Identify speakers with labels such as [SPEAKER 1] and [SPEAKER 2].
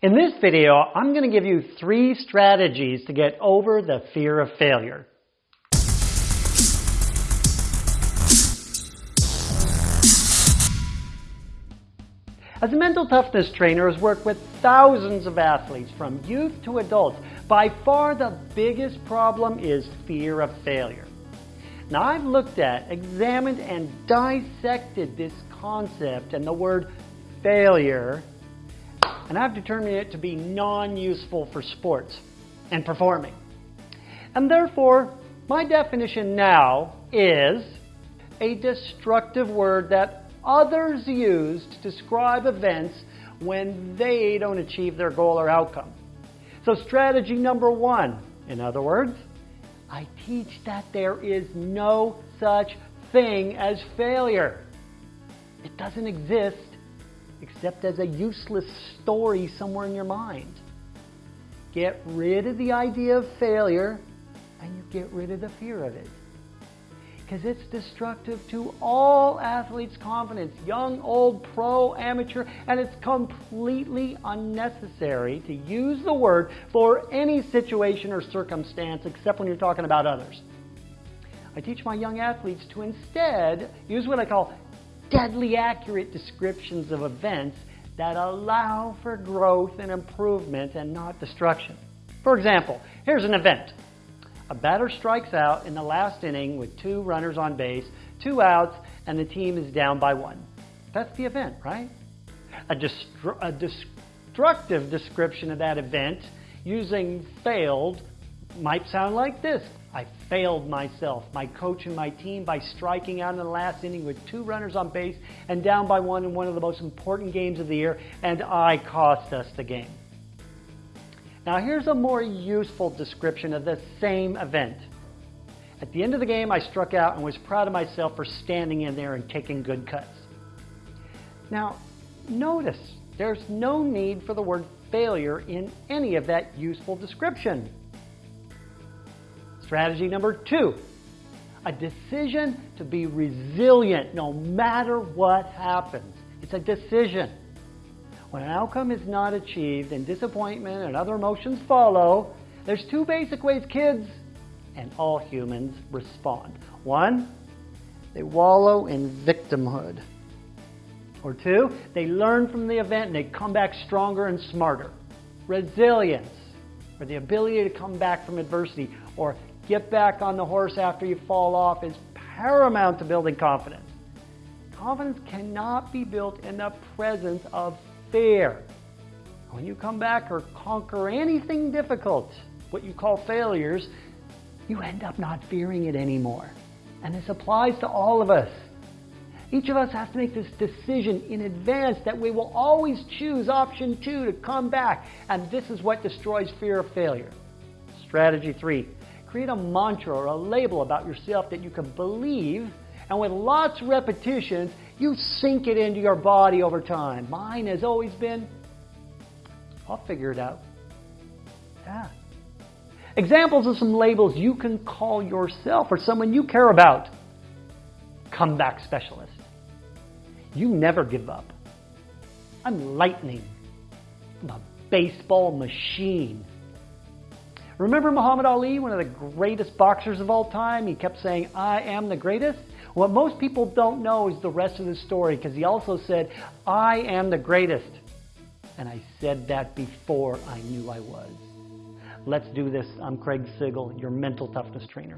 [SPEAKER 1] In this video, I'm going to give you three strategies to get over the fear of failure. As a mental toughness trainer has worked with thousands of athletes from youth to adults, by far the biggest problem is fear of failure. Now I've looked at, examined, and dissected this concept and the word failure, and I've determined it to be non-useful for sports and performing. And therefore, my definition now is a destructive word that others use to describe events when they don't achieve their goal or outcome. So strategy number one, in other words, I teach that there is no such thing as failure. It doesn't exist except as a useless story somewhere in your mind. Get rid of the idea of failure and you get rid of the fear of it because it's destructive to all athletes' confidence, young, old, pro, amateur, and it's completely unnecessary to use the word for any situation or circumstance except when you're talking about others. I teach my young athletes to instead use what I call deadly accurate descriptions of events that allow for growth and improvement and not destruction. For example, here's an event. A batter strikes out in the last inning with two runners on base, two outs, and the team is down by one. That's the event, right? A, destru a destructive description of that event using failed might sound like this. I failed myself, my coach and my team by striking out in the last inning with two runners on base and down by one in one of the most important games of the year, and I cost us the game. Now here's a more useful description of the same event. At the end of the game, I struck out and was proud of myself for standing in there and taking good cuts. Now, notice there's no need for the word failure in any of that useful description. Strategy number two, a decision to be resilient no matter what happens. It's a decision. When an outcome is not achieved and disappointment and other emotions follow, there's two basic ways kids and all humans respond. One, they wallow in victimhood. Or two, they learn from the event and they come back stronger and smarter. Resilience, or the ability to come back from adversity, or get back on the horse after you fall off, is paramount to building confidence. Confidence cannot be built in the presence of fear. When you come back or conquer anything difficult, what you call failures, you end up not fearing it anymore. And this applies to all of us. Each of us has to make this decision in advance that we will always choose option two to come back. And this is what destroys fear of failure. Strategy three, create a mantra or a label about yourself that you can believe and with lots of repetitions, you sink it into your body over time. Mine has always been, I'll figure it out. Yeah. Examples of some labels you can call yourself or someone you care about. Comeback specialist. You never give up. I'm lightning. I'm a baseball machine. Remember Muhammad Ali, one of the greatest boxers of all time? He kept saying, I am the greatest. What most people don't know is the rest of the story because he also said, I am the greatest. And I said that before I knew I was. Let's do this. I'm Craig Sigl, your mental toughness trainer.